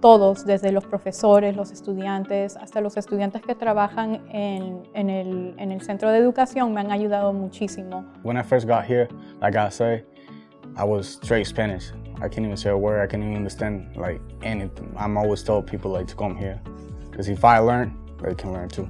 todos, desde los profesores, los estudiantes, hasta los estudiantes que trabajan en, en, el, en el centro de educación, me han ayudado muchísimo. When I first got here, like I say, I was straight Spanish. I can't even say a word, I can't even understand like anything. I'm always told people like to come here, because if I learn, they can learn too.